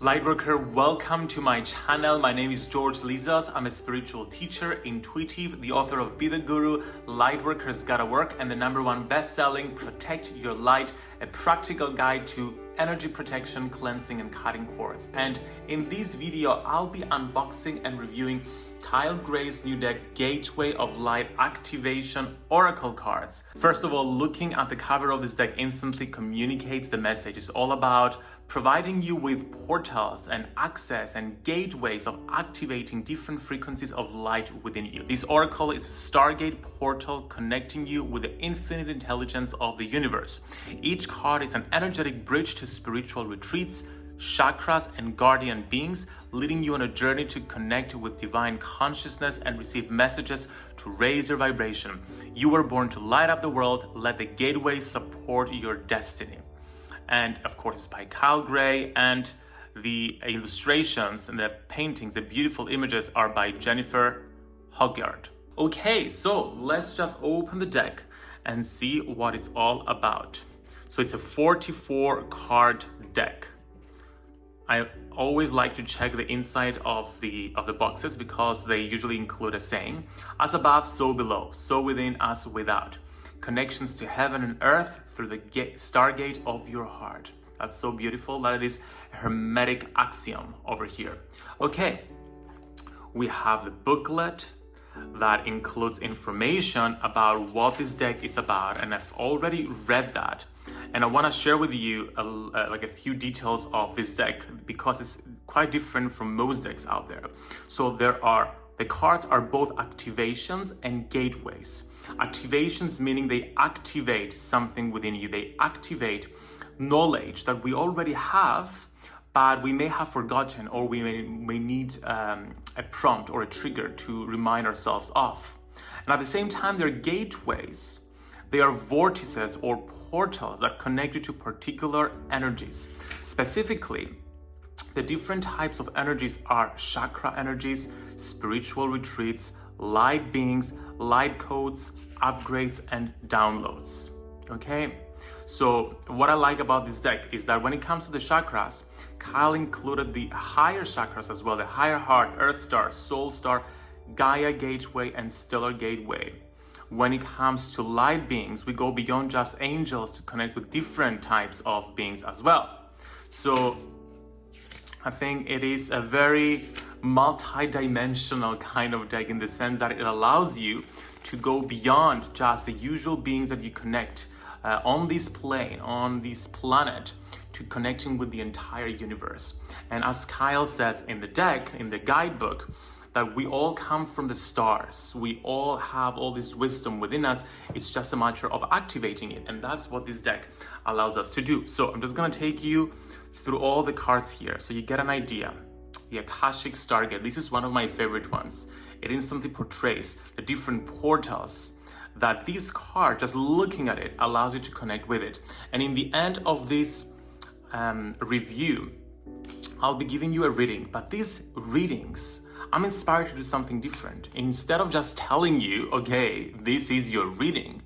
Lightworker, welcome to my channel. My name is George Lizos. I'm a spiritual teacher, intuitive, the author of Be the Guru, Lightworkers Gotta Work, and the number one best-selling Protect Your Light, a practical guide to energy protection, cleansing, and cutting cords. And in this video, I'll be unboxing and reviewing Kyle Gray's new deck, Gateway of Light Activation Oracle cards. First of all, looking at the cover of this deck instantly communicates the message. It's all about providing you with portals and access and gateways of activating different frequencies of light within you. This oracle is a stargate portal connecting you with the infinite intelligence of the universe. Each card is an energetic bridge to spiritual retreats, chakras, and guardian beings, leading you on a journey to connect with divine consciousness and receive messages to raise your vibration. You were born to light up the world. Let the gateway support your destiny. And of course, it's by Kyle Gray and the illustrations and the paintings, the beautiful images are by Jennifer Hawkyard. Okay, so let's just open the deck and see what it's all about. So it's a 44 card deck. I always like to check the inside of the of the boxes because they usually include a saying as above so below so within as without. Connections to heaven and earth through the gate, stargate of your heart. That's so beautiful. That is a hermetic axiom over here. Okay. We have the booklet that includes information about what this deck is about and I've already read that and I want to share with you a, uh, like a few details of this deck because it's quite different from most decks out there. So there are the cards are both activations and gateways. Activations meaning they activate something within you. They activate knowledge that we already have but we may have forgotten or we may, may need um, a prompt or a trigger to remind ourselves of. And at the same time, they're gateways. They are vortices or portals that connect you to particular energies. Specifically, the different types of energies are chakra energies, spiritual retreats, light beings, light codes, upgrades, and downloads. Okay? So what I like about this deck is that when it comes to the chakras, Kyle included the higher chakras as well, the higher heart, earth star, soul star, Gaia gateway, and stellar gateway. When it comes to light beings, we go beyond just angels to connect with different types of beings as well. So I think it is a very multi-dimensional kind of deck in the sense that it allows you to go beyond just the usual beings that you connect uh, on this plane, on this planet, to connecting with the entire universe. And as Kyle says in the deck, in the guidebook, that we all come from the stars. We all have all this wisdom within us. It's just a matter of activating it. And that's what this deck allows us to do. So I'm just gonna take you through all the cards here so you get an idea. The Akashic Stargate, this is one of my favorite ones. It instantly portrays the different portals that this card, just looking at it, allows you to connect with it. And in the end of this um, review, I'll be giving you a reading, but these readings, I'm inspired to do something different. Instead of just telling you, okay, this is your reading,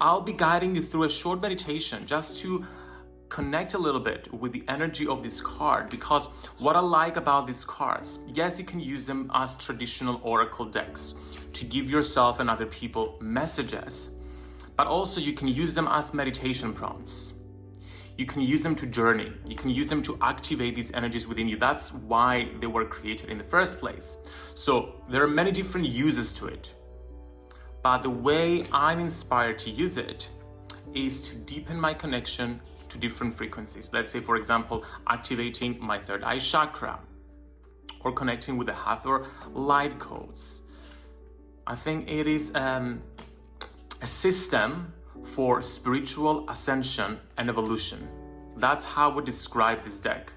I'll be guiding you through a short meditation just to connect a little bit with the energy of this card because what I like about these cards, yes, you can use them as traditional oracle decks to give yourself and other people messages, but also you can use them as meditation prompts. You can use them to journey. You can use them to activate these energies within you. That's why they were created in the first place. So there are many different uses to it. But the way I'm inspired to use it is to deepen my connection to different frequencies. Let's say, for example, activating my third eye chakra or connecting with the Hathor light codes. I think it is um, a system for spiritual ascension and evolution. That's how we describe this deck.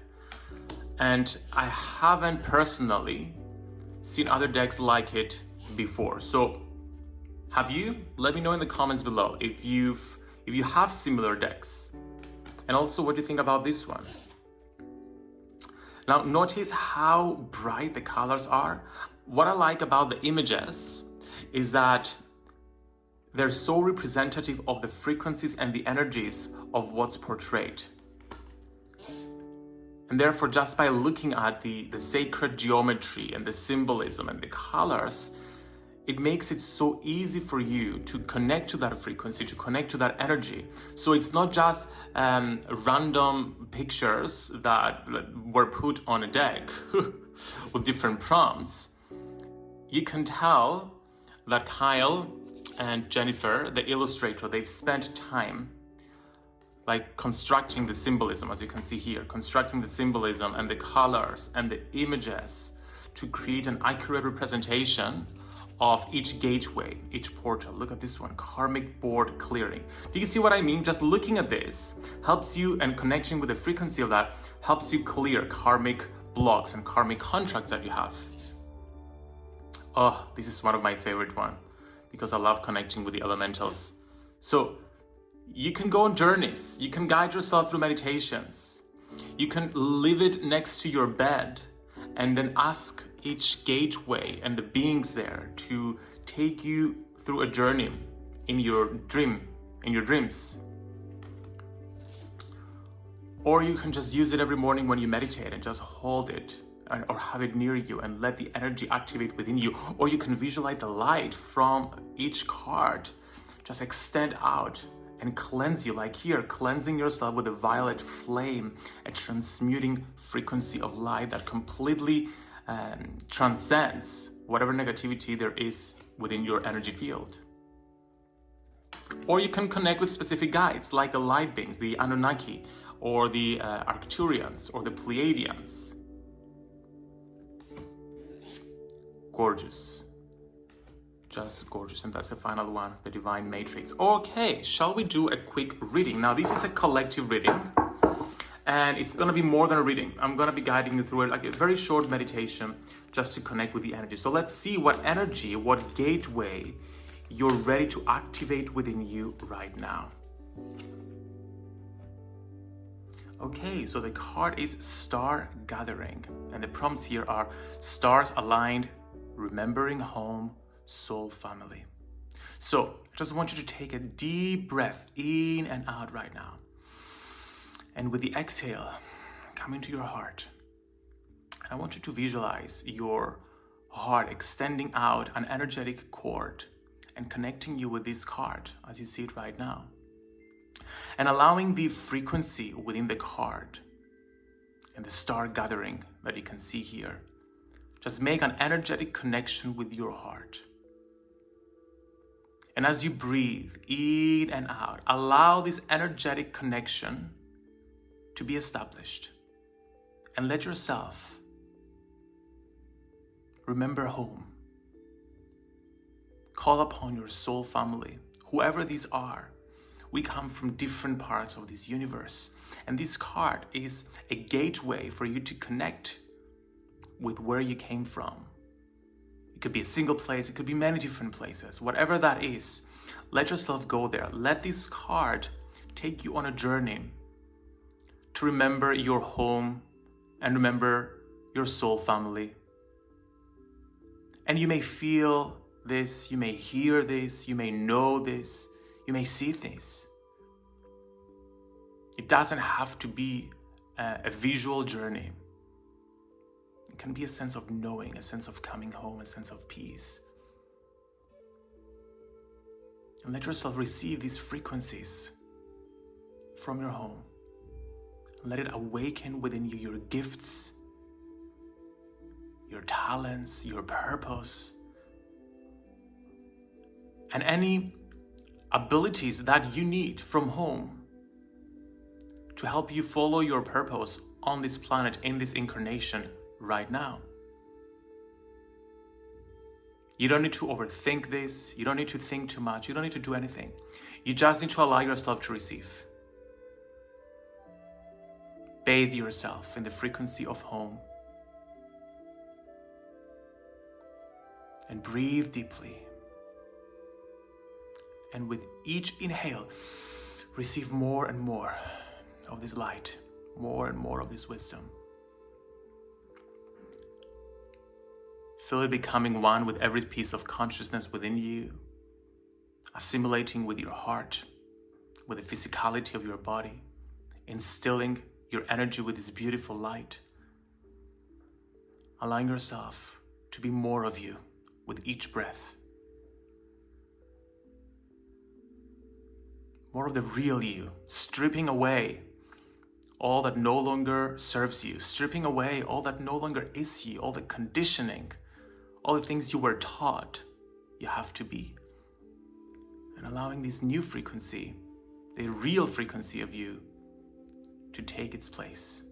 And I haven't personally seen other decks like it before. So have you? Let me know in the comments below if you've if you have similar decks. And also what do you think about this one? Now notice how bright the colors are. What I like about the images is that they're so representative of the frequencies and the energies of what's portrayed. And therefore, just by looking at the, the sacred geometry and the symbolism and the colors, it makes it so easy for you to connect to that frequency, to connect to that energy. So it's not just um, random pictures that were put on a deck with different prompts. You can tell that Kyle and Jennifer, the illustrator, they've spent time like constructing the symbolism, as you can see here, constructing the symbolism and the colors and the images to create an accurate representation of each gateway, each portal. Look at this one, karmic board clearing. Do you see what I mean? Just looking at this helps you and connecting with the frequency of that helps you clear karmic blocks and karmic contracts that you have. Oh, this is one of my favorite one because I love connecting with the elementals. So you can go on journeys. You can guide yourself through meditations. You can leave it next to your bed and then ask each gateway and the beings there to take you through a journey in your dream, in your dreams. Or you can just use it every morning when you meditate and just hold it or have it near you and let the energy activate within you. Or you can visualize the light from each card just extend out and cleanse you. Like here cleansing yourself with a violet flame a transmuting frequency of light that completely um, transcends whatever negativity there is within your energy field. Or you can connect with specific guides like the light beings the anunnaki or the uh, arcturians or the pleiadians. Gorgeous just gorgeous. And that's the final one, the Divine Matrix. Okay, shall we do a quick reading? Now, this is a collective reading and it's going to be more than a reading. I'm going to be guiding you through it like a very short meditation just to connect with the energy. So let's see what energy, what gateway you're ready to activate within you right now. Okay, so the card is Star Gathering and the prompts here are stars aligned, remembering home, soul family. So I just want you to take a deep breath in and out right now. And with the exhale, come into your heart. And I want you to visualize your heart extending out an energetic cord and connecting you with this card as you see it right now. And allowing the frequency within the card and the star gathering that you can see here. Just make an energetic connection with your heart. And as you breathe in and out, allow this energetic connection to be established. And let yourself remember home. Call upon your soul family, whoever these are. We come from different parts of this universe. And this card is a gateway for you to connect with where you came from could be a single place, it could be many different places. Whatever that is, let yourself go there. Let this card take you on a journey to remember your home and remember your soul family. And you may feel this, you may hear this, you may know this, you may see this. It doesn't have to be a, a visual journey. It can be a sense of knowing, a sense of coming home, a sense of peace. And let yourself receive these frequencies from your home. Let it awaken within you your gifts, your talents, your purpose, and any abilities that you need from home to help you follow your purpose on this planet in this incarnation right now. You don't need to overthink this. You don't need to think too much. You don't need to do anything. You just need to allow yourself to receive. Bathe yourself in the frequency of home. And breathe deeply. And with each inhale, receive more and more of this light, more and more of this wisdom. Feel it becoming one with every piece of consciousness within you, assimilating with your heart, with the physicality of your body, instilling your energy with this beautiful light. Allowing yourself to be more of you with each breath. More of the real you, stripping away all that no longer serves you, stripping away all that no longer is you, all the conditioning, all the things you were taught you have to be. And allowing this new frequency, the real frequency of you, to take its place.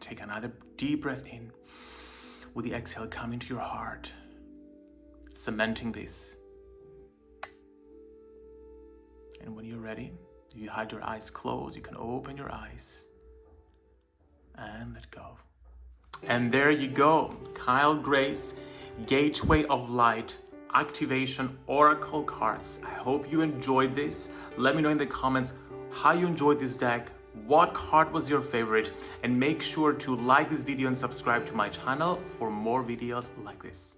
Take another deep breath in. With the exhale, come into your heart, cementing this. And when you're ready, if you had your eyes closed, you can open your eyes and let go. And there you go, Kyle Gray's, Gateway of Light Activation Oracle cards. I hope you enjoyed this. Let me know in the comments how you enjoyed this deck, what card was your favorite, and make sure to like this video and subscribe to my channel for more videos like this.